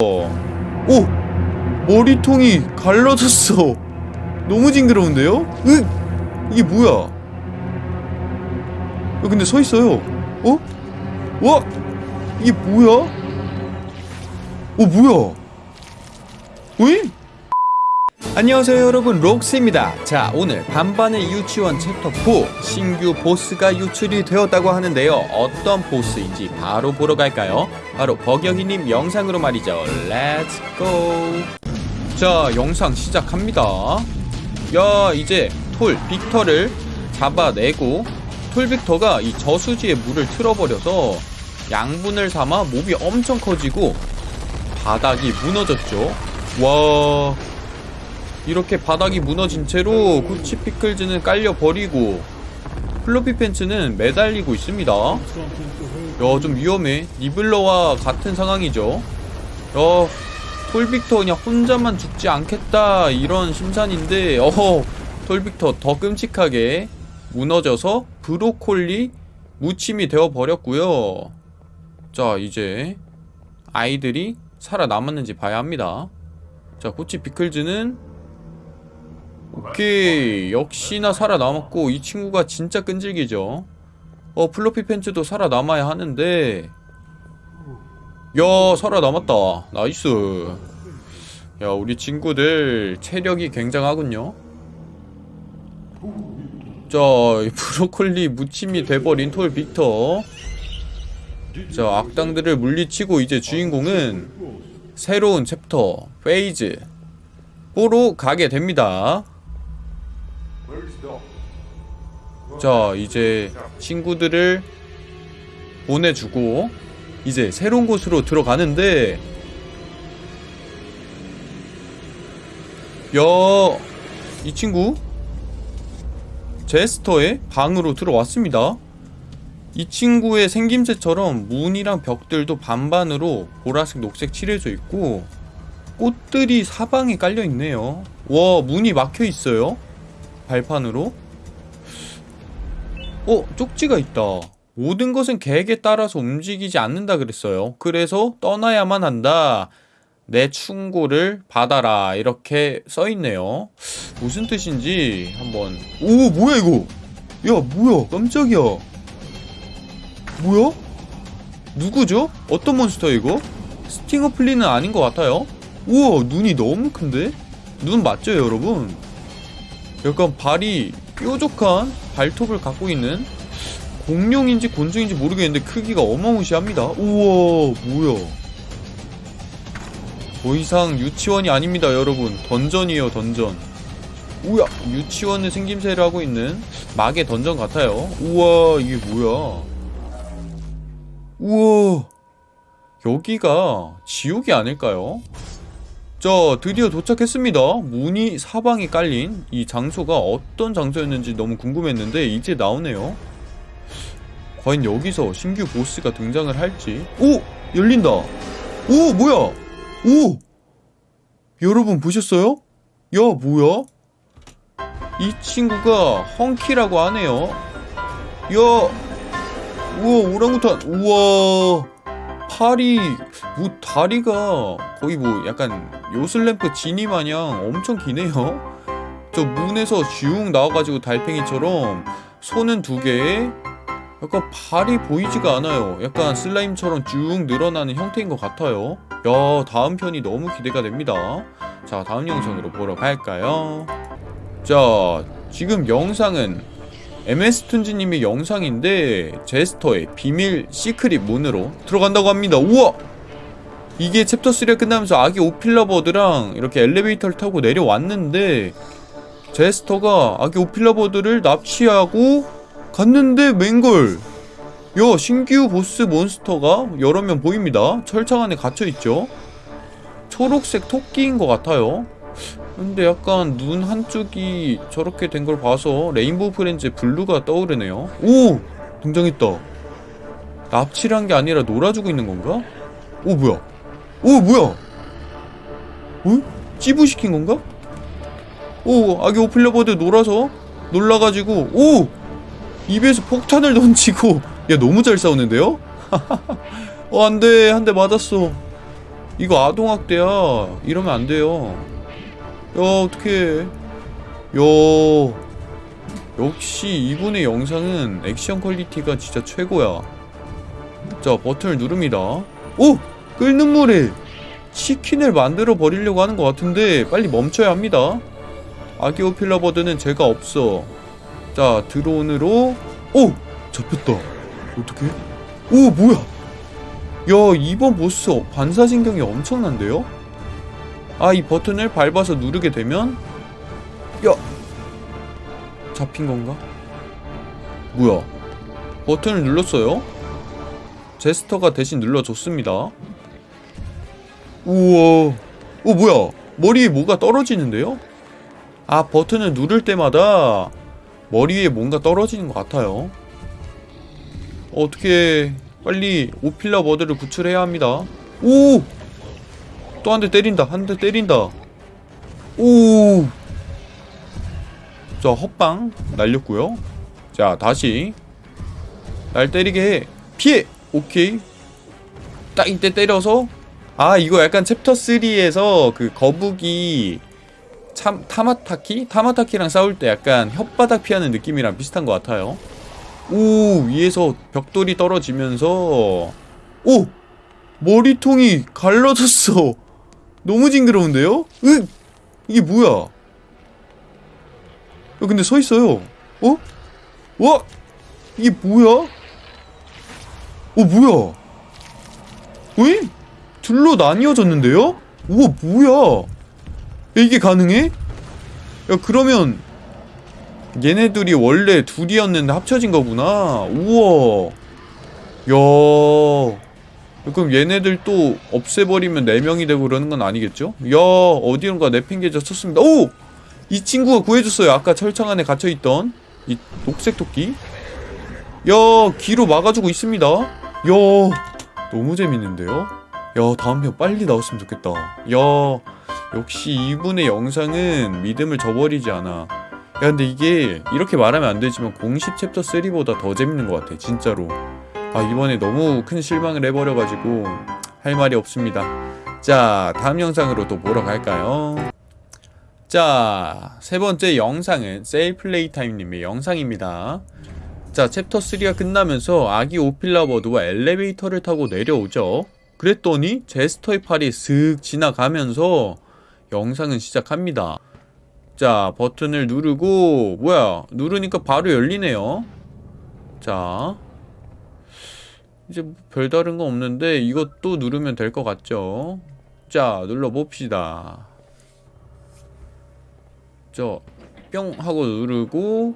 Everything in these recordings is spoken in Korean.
오! 머리통이 갈라졌어 너무 징그러운데요? 으! 이게 뭐야 야, 근데 서 있어요 어? 와! 이게 뭐야? 어 뭐야 오잉? 안녕하세요 여러분. 록스입니다. 자 오늘 반반의 유치원 챕터 4 신규 보스가 유출이 되었다고 하는데요. 어떤 보스인지 바로 보러 갈까요? 바로 버격이님 영상으로 말이죠. Let's go 자 영상 시작합니다. 야 이제 톨 빅터를 잡아내고 톨 빅터가 이 저수지에 물을 틀어버려서 양분을 삼아 몹이 엄청 커지고 바닥이 무너졌죠. 와 이렇게 바닥이 무너진 채로 코치 피클즈는 깔려버리고 플로피 팬츠는 매달리고 있습니다. 야 좀 위험해. 니블러와 같은 상황이죠. 야 톨빅터 그냥 혼자만 죽지 않겠다 이런 심산인데 어허 톨빅터 더 끔찍하게 무너져서 브로콜리 무침이 되어버렸고요. 자 이제 아이들이 살아남았는지 봐야 합니다. 자 코치 피클즈는 오케이. 역시나 살아남았고 이 친구가 진짜 끈질기죠. 어 플로피 팬츠도 살아남아야 하는데. 야 살아남았다. nice. 야 우리 친구들 체력이 굉장하군요. 자 브로콜리 무침이 돼버린 톨 빅터. 자 악당들을 물리치고 이제 주인공은 새로운 chapter phase. 4로 가게 됩니다 자 이제 친구들을 보내주고 이제 새로운 곳으로 들어가는데 야이 친구 제스터의 방으로 들어왔습니다. 이 친구의 생김새처럼 문이랑 벽들도 반반으로 보라색 녹색 칠해져 있고 꽃들이 사방에 깔려 있네요. 와 문이 막혀 있어요 발판으로? 어 쪽지가 있다. 모든 것은 계획에 따라서 움직이지 않는다 그랬어요. 그래서 떠나야만 한다. 내 충고를 받아라. 이렇게 써있네요. 무슨 뜻인지 한번. 오 뭐야 이거? 야 뭐야? 깜짝이야. 뭐야? 누구죠? 어떤 몬스터 이거? 스팅어 플리는 아닌 것 같아요. 우와 눈이 너무 큰데? 눈 맞죠 여러분? 약간 발이 뾰족한 발톱을 갖고 있는 공룡인지 곤충인지 모르겠는데 크기가 어마무시합니다. 우와 뭐야? 더 이상 유치원이 아닙니다 여러분. 던전이에요 던전. 우야 유치원의 생김새를 하고 있는 막의 던전 같아요. 우와 이게 뭐야? 우와 여기가 지옥이 아닐까요? 자 드디어 도착했습니다. 문이 사방에 깔린 이 장소가 어떤 장소였는지 너무 궁금했는데 이제 나오네요. 과연 여기서 신규 보스가 등장을 할지. 오! 열린다! 오! 뭐야? 오! 여러분 보셨어요? 야 뭐야? 이 친구가 헝키라고 하네요. 야! 우와 오랑우탄. 우와 팔이 뭐 다리가 거의 뭐 약간 요슬램프 지니 마냥 엄청 기네요. 저 문에서 슝 나와가지고 달팽이처럼 손은 두 개에 약간 발이 보이지가 않아요. 약간 슬라임처럼 쭉 늘어나는 형태인 것 같아요. 야 다음 편이 너무 기대가 됩니다. 자 다음 영상으로 보러 갈까요? 자 지금 영상은 MS툰지님의 영상인데 제스터의 비밀 secret 문으로 들어간다고 합니다. 우와! 이게 챕터 3가 끝나면서 아기 오필러버드랑 이렇게 엘리베이터를 타고 내려왔는데 제스터가 아기 오필러버드를 납치하고 갔는데 맹걸 야 신규 보스 monster가 여러 명 보입니다. 철창 안에 갇혀있죠? 초록색 토끼인 것 같아요 근데 약간 눈 한쪽이 저렇게 된 걸 봐서 레인보우 프렌즈의 블루가 떠오르네요 오! 등장했다 납치를 한 게 아니라 놀아주고 있는 건가? 오 뭐야 오 뭐야 어? 찌부시킨 건가? 오 아기 오필러버드 놀아서 놀라가지고 오! 입에서 폭탄을 던지고 야 너무 잘 싸우는데요? 어 안돼 한 대 맞았어 이거 아동학대야 이러면 안 돼요 야 어떡해 야 역시 이분의 영상은 액션 quality가 진짜 최고야 자 버튼을 누릅니다 오! 끓는 물에 치킨을 만들어 버리려고 하는 것 같은데 빨리 멈춰야 합니다 아기 오필러버드는 죄가 없어 자 드론으로 오! 잡혔다 어떻게? 오 뭐야 야 이번 보스 반사신경이 엄청난데요? 아 이 버튼을 밟아서 누르게 되면 야 잡힌 건가? 뭐야 버튼을 눌렀어요? 제스터가 대신 눌러줬습니다 우와 어 뭐야 머리에 뭐가 떨어지는데요? 아 버튼을 누를 때마다 머리 위에 뭔가 떨어지는 것 같아요 어떻게 빨리 오필라 버드를 구출해야 합니다 오! 또 한 대 때린다 한 대 때린다. 오! 자 헛방 날렸고요. 자 다시 날 때리게 해. 피해! 오케이. 딱 이때 때려서. 아 이거 약간 챕터 3에서 그 거북이 참 타마타키? 타마타키랑 싸울 때 약간 혓바닥 피하는 느낌이랑 비슷한 것 같아요. 오 위에서 벽돌이 떨어지면서. 오! 머리통이 갈라졌어 너무 징그러운데요? 으 이게 뭐야 야, 근데 서 있어요 어? 와 이게 뭐야? 어 뭐야 왜? 둘로 나뉘어졌는데요? 우와 뭐야 야, 이게 가능해? 야 그러면 얘네들이 원래 둘이었는데 합쳐진 거구나 우와 야 그럼 얘네들 또 없애버리면 4명이 되고 그러는 건 아니겠죠? 야 어디론가 내팽개져 쳤습니다. 오! 이 친구가 구해줬어요. 아까 철창 안에 갇혀있던 이 녹색 토끼. 야 귀로 막아주고 있습니다. 야 너무 재밌는데요? 야 다음 편 빨리 나왔으면 좋겠다. 야 역시 이분의 영상은 믿음을 저버리지 않아. 야 근데 이게 이렇게 말하면 안 되지만 공식 챕터 3보다 더 재밌는 것 같아 진짜로 아 이번에 너무 큰 실망을 해버려가지고 할 말이 없습니다. 자 다음 영상으로 또 보러 갈까요? 자 세번째 영상은 세일플레이 타임님의 영상입니다. 자 챕터 3가 끝나면서 아기 오필라버드와 엘리베이터를 타고 내려오죠. 그랬더니 제스터의 팔이 슥 지나가면서 영상은 시작합니다. 자 버튼을 누르고 뭐야 누르니까 바로 열리네요. 자 이제 뭐 별다른 거 없는데 이것도 누르면 될 것 같죠 자 눌러봅시다 자뿅 하고 누르고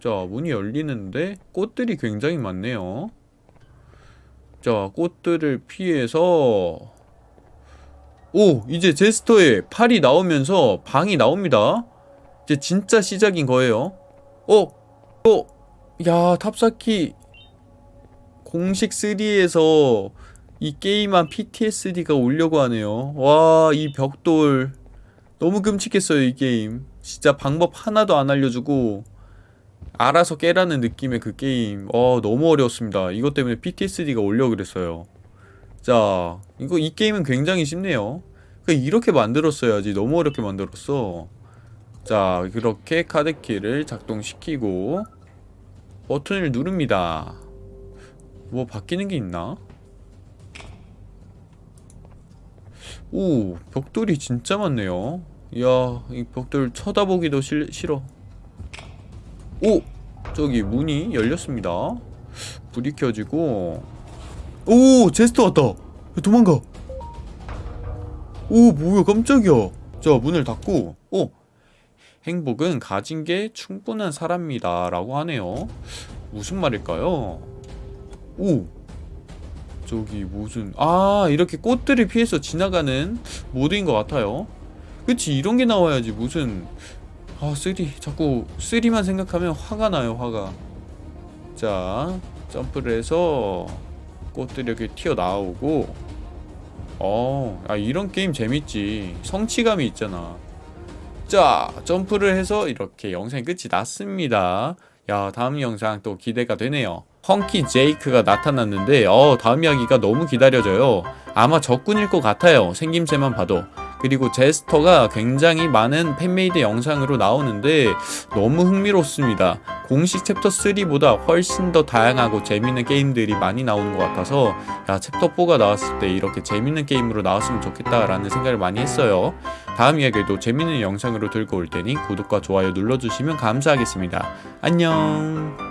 자 문이 열리는데 꽃들이 굉장히 많네요 자 꽃들을 피해서 오 이제 제스터에 팔이 나오면서 방이 나옵니다 이제 진짜 시작인 거예요 어? 어? 야 탑사키 공식 3에서 이 게임한 PTSD가 오려고 하네요. 와 이 벽돌. 너무 끔찍했어요 이 게임. 진짜 방법 하나도 안 알려주고 알아서 깨라는 느낌의 그 게임. 어 너무 어려웠습니다. 이것 때문에 PTSD가 올려 그랬어요. 자 이거 이 게임은 굉장히 쉽네요. 그러니까 이렇게 만들었어야지 너무 어렵게 만들었어. 자 그렇게 카드키를 작동시키고 버튼을 누릅니다 뭐 바뀌는 게 있나? 오 벽돌이 진짜 많네요 이야 이 벽돌 쳐다보기도 실, 싫어 오! 저기 문이 열렸습니다 불이 켜지고 오! 제스터 왔다 야, 도망가 오 뭐야 깜짝이야 자 문을 닫고 오! 행복은 가진 게 충분한 사람이다 라고 하네요 무슨 말일까요? 오! 저기 무슨 아 이렇게 꽃들을 피해서 지나가는 모드인 것 같아요. 그치 이런 게 나와야지. 무슨 아 three 자꾸 three만 생각하면 화가 나요 화가. 자 점프를 해서 꽃들이 이렇게 튀어나오고. 어, 아 이런 게임 재밌지. 성취감이 있잖아. 자 점프를 해서 이렇게 영상이 끝이 났습니다. 야 다음 영상 또 기대가 되네요 펑키 제이크가 나타났는데 어 다음 이야기가 너무 기다려져요. 아마 적군일 것 같아요. 생김새만 봐도. 그리고 제스터가 굉장히 많은 fan-made 영상으로 나오는데 너무 흥미롭습니다. 공식 챕터 3보다 훨씬 더 다양하고 재밌는 게임들이 많이 나오는 것 같아서 야 챕터 4가 나왔을 때 이렇게 재밌는 게임으로 나왔으면 좋겠다라는 생각을 많이 했어요. 다음 이야기도 재밌는 영상으로 들고 올 테니 구독과 좋아요 눌러주시면 감사하겠습니다. 안녕